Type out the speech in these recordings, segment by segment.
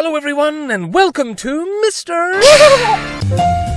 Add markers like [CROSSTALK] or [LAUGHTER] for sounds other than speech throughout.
Hello, everyone, and welcome to Mr. [LAUGHS]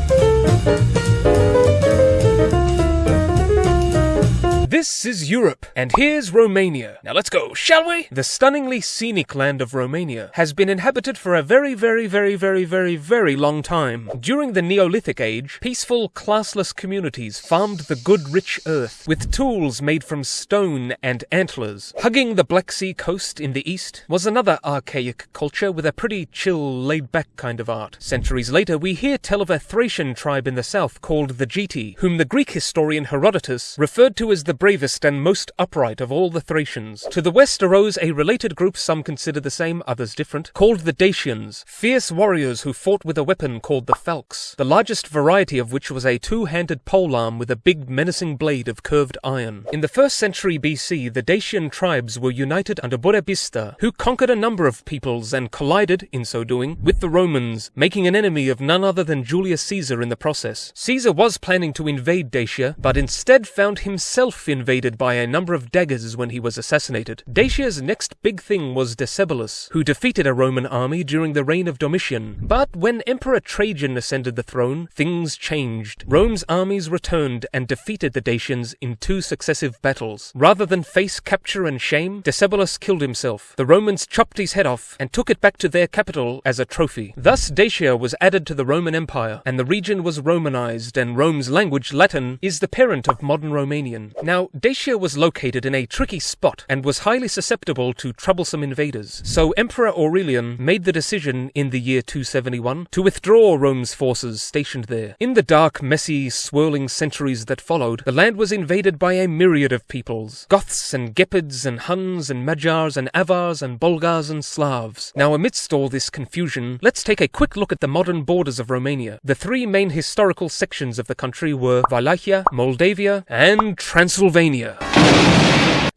This is Europe, and here's Romania. Now let's go, shall we? The stunningly scenic land of Romania has been inhabited for a very, very, very, very, very, very long time. During the Neolithic age, peaceful, classless communities farmed the good, rich earth with tools made from stone and antlers. Hugging the Black Sea coast in the east was another archaic culture with a pretty chill, laid back kind of art. Centuries later, we hear tell of a Thracian tribe in the south called the Geti, whom the Greek historian Herodotus referred to as the bravest and most upright of all the Thracians. To the west arose a related group some consider the same, others different, called the Dacians, fierce warriors who fought with a weapon called the falx, the largest variety of which was a two-handed polearm with a big menacing blade of curved iron. In the first century BC, the Dacian tribes were united under Burebista, who conquered a number of peoples and collided, in so doing, with the Romans, making an enemy of none other than Julius Caesar in the process. Caesar was planning to invade Dacia, but instead found himself invaded by a number of daggers when he was assassinated. Dacia's next big thing was Decebalus, who defeated a Roman army during the reign of Domitian. But when Emperor Trajan ascended the throne, things changed. Rome's armies returned and defeated the Dacians in two successive battles. Rather than face capture and shame, Decebalus killed himself. The Romans chopped his head off and took it back to their capital as a trophy. Thus Dacia was added to the Roman Empire, and the region was Romanized, and Rome's language, Latin, is the parent of modern Romanian. Now, Dacia was located in a tricky spot and was highly susceptible to troublesome invaders. So Emperor Aurelian made the decision in the year 271 to withdraw Rome's forces stationed there. In the dark, messy, swirling centuries that followed, the land was invaded by a myriad of peoples. Goths and Gepids and Huns and Magyars and Avars and Bulgars and Slavs. Now amidst all this confusion, let's take a quick look at the modern borders of Romania. The three main historical sections of the country were Wallachia, Moldavia, and Transylvania.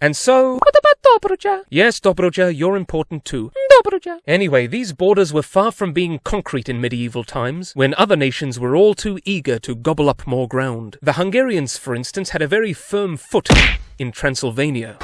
And so... What about Dobruja? Yes, Dobruja, you're important too. Dobruja. Anyway, these borders were far from being concrete in medieval times, when other nations were all too eager to gobble up more ground. The Hungarians, for instance, had a very firm foot in Transylvania.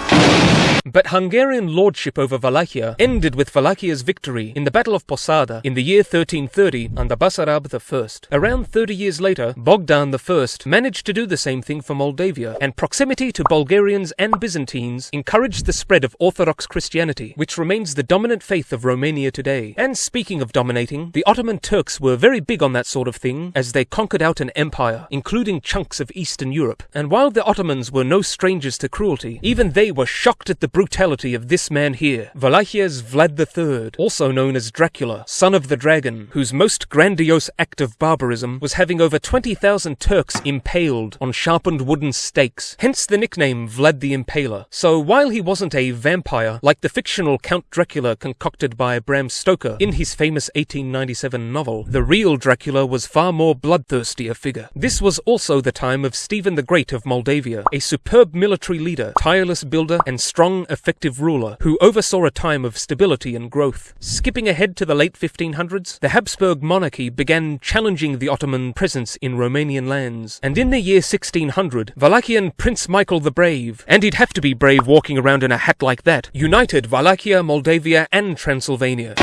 But Hungarian lordship over Wallachia ended with Wallachia's victory in the Battle of Posada in the year 1330 under Basarab I. Around 30 years later, Bogdan I managed to do the same thing for Moldavia, and proximity to Bulgarians and Byzantines encouraged the spread of Orthodox Christianity, which remains the dominant faith of Romania today. And speaking of dominating, the Ottoman Turks were very big on that sort of thing as they conquered out an empire, including chunks of Eastern Europe. And while the Ottomans were no strangers to cruelty, even they were shocked at the brutality of this man here, Wallachia's Vlad III, also known as Dracula, son of the dragon, whose most grandiose act of barbarism was having over 20,000 Turks impaled on sharpened wooden stakes, hence the nickname Vlad the Impaler. So while he wasn't a vampire like the fictional Count Dracula concocted by Bram Stoker in his famous 1897 novel, the real Dracula was far more bloodthirsty a figure. This was also the time of Stephen the Great of Moldavia, a superb military leader, tireless builder, and strong, effective ruler who oversaw a time of stability and growth. Skipping ahead to the late 1500s, the Habsburg monarchy began challenging the Ottoman presence in Romanian lands, and in the year 1600, Wallachian Prince Michael the Brave, and he'd have to be brave walking around in a hat like that, united Wallachia, Moldavia, and Transylvania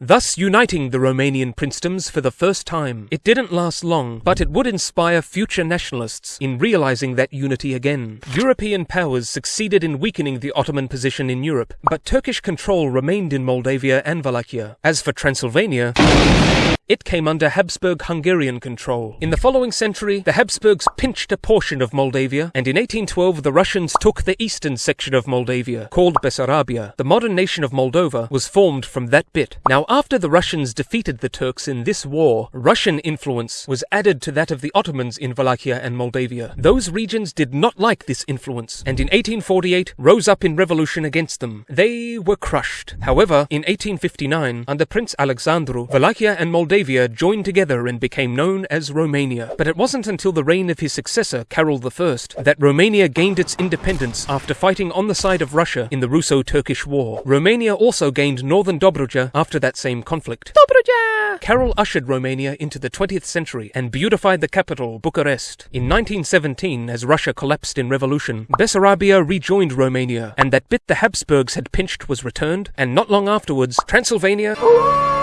thus uniting the Romanian princedoms for the first time. It didn't last long, but it would inspire future nationalists in realizing that unity again. European powers succeeded in weakening the Ottoman position in Europe, but Turkish control remained in Moldavia and Wallachia. As for Transylvania, it came under Habsburg Hungarian control. In the following century, the Habsburgs pinched a portion of Moldavia, and in 1812 the Russians took the eastern section of Moldavia, called Bessarabia. The modern nation of Moldova was formed from that bit. Now, after the Russians defeated the Turks in this war, Russian influence was added to that of the Ottomans in Wallachia and Moldavia. Those regions did not like this influence, and in 1848 rose up in revolution against them. They were crushed. However, in 1859, under Prince Alexandru, Wallachia and Moldavia joined together and became known as Romania. But it wasn't until the reign of his successor, Carol I, that Romania gained its independence after fighting on the side of Russia in the Russo-Turkish War. Romania also gained northern Dobruja after that same conflict. Dobruja! Carol ushered Romania into the 20th century and beautified the capital, Bucharest. In 1917, as Russia collapsed in revolution, Bessarabia rejoined Romania, and that bit the Habsburgs had pinched was returned, and not long afterwards, Transylvania...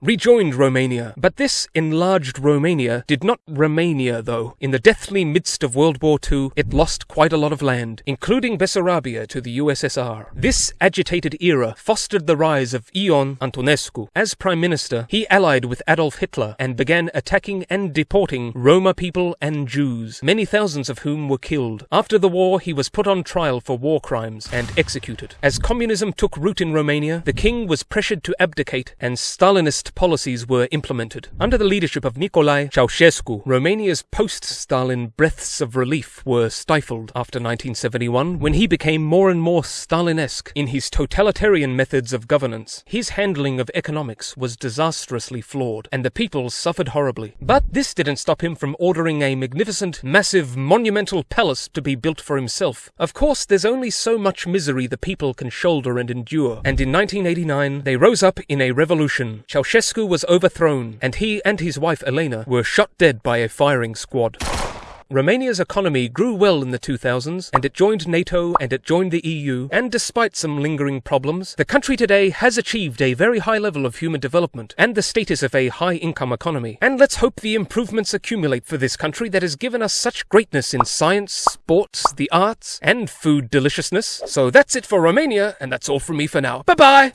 rejoined Romania. But this enlarged Romania did not Romania, though. In the deathly midst of World War II, it lost quite a lot of land, including Bessarabia to the USSR. This agitated era fostered the rise of Ion Antonescu. As Prime Minister, he allied with Adolf Hitler and began attacking and deporting Roma people and Jews, many thousands of whom were killed. After the war, he was put on trial for war crimes and executed. As communism took root in Romania, the king was pressured to abdicate and Stalinist policies were implemented. Under the leadership of Nicolae Ceausescu, Romania's post-Stalin breaths of relief were stifled after 1971 when he became more and more Stalinesque in his totalitarian methods of governance. His handling of economics was disastrously flawed, and the people suffered horribly. But this didn't stop him from ordering a magnificent, massive, monumental palace to be built for himself. Of course, there's only so much misery the people can shoulder and endure, and in 1989 they rose up in a revolution. Ceausescu was overthrown, and he and his wife Elena were shot dead by a firing squad. Romania's economy grew well in the 2000s, and it joined NATO and it joined the EU, and despite some lingering problems, the country today has achieved a very high level of human development and the status of a high income economy. And let's hope the improvements accumulate for this country that has given us such greatness in science, sports, the arts, and food deliciousness. So that's it for Romania, and that's all from me for now. Bye bye!